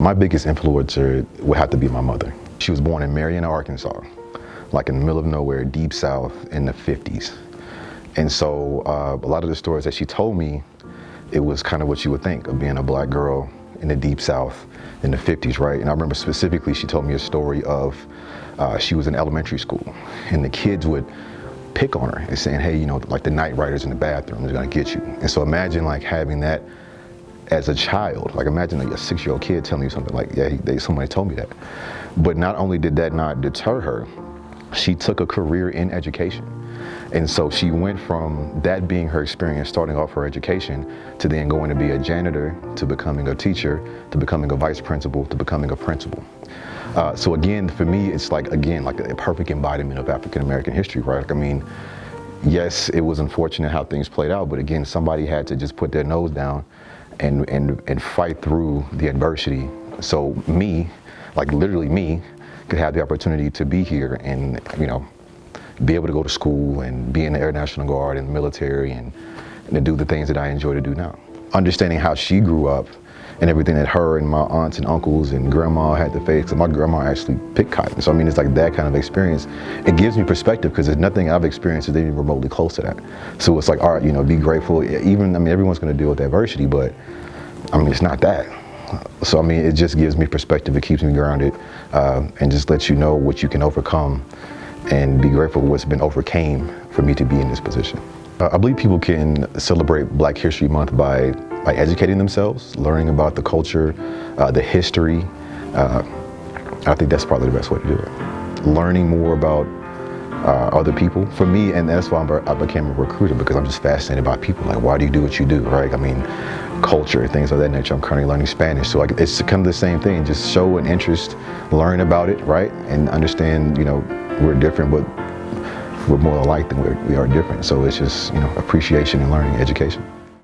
My biggest influencer would have to be my mother. She was born in Marion, Arkansas, like in the middle of nowhere, deep south in the 50s. And so uh, a lot of the stories that she told me, it was kind of what you would think of being a black girl in the deep south in the 50s, right? And I remember specifically she told me a story of uh, she was in elementary school and the kids would pick on her and saying, hey, you know, like the night riders in the bathroom is gonna get you. And so imagine like having that as a child. Like imagine like a six-year-old kid telling you something like, yeah, they, somebody told me that. But not only did that not deter her, she took a career in education. And so she went from that being her experience, starting off her education, to then going to be a janitor, to becoming a teacher, to becoming a vice principal, to becoming a principal. Uh, so again, for me, it's like, again, like a perfect embodiment of African-American history, right? Like, I mean, yes, it was unfortunate how things played out, but again, somebody had to just put their nose down and, and, and fight through the adversity. So me, like literally me, could have the opportunity to be here and, you know, be able to go to school and be in the Air National Guard and the military and, and to do the things that I enjoy to do now. Understanding how she grew up and everything that her and my aunts and uncles and grandma had to face. my grandma actually picked cotton. So I mean, it's like that kind of experience. It gives me perspective because there's nothing I've experienced that's even remotely close to that. So it's like, all right, you know, be grateful. Even, I mean, everyone's going to deal with adversity, but I mean, it's not that. So I mean, it just gives me perspective. It keeps me grounded uh, and just lets you know what you can overcome and be grateful for what's been overcame for me to be in this position. Uh, I believe people can celebrate Black History Month by by educating themselves, learning about the culture, uh, the history. Uh, I think that's probably the best way to do it. Learning more about uh, other people. For me, and that's why i became a recruiter because I'm just fascinated by people. Like, why do you do what you do, right? I mean, culture, things of that nature. I'm currently learning Spanish, so I, it's kind of the same thing. Just show an interest, learn about it, right? And understand, you know, we're different, but we're more alike than we are different. So it's just, you know, appreciation and learning, education.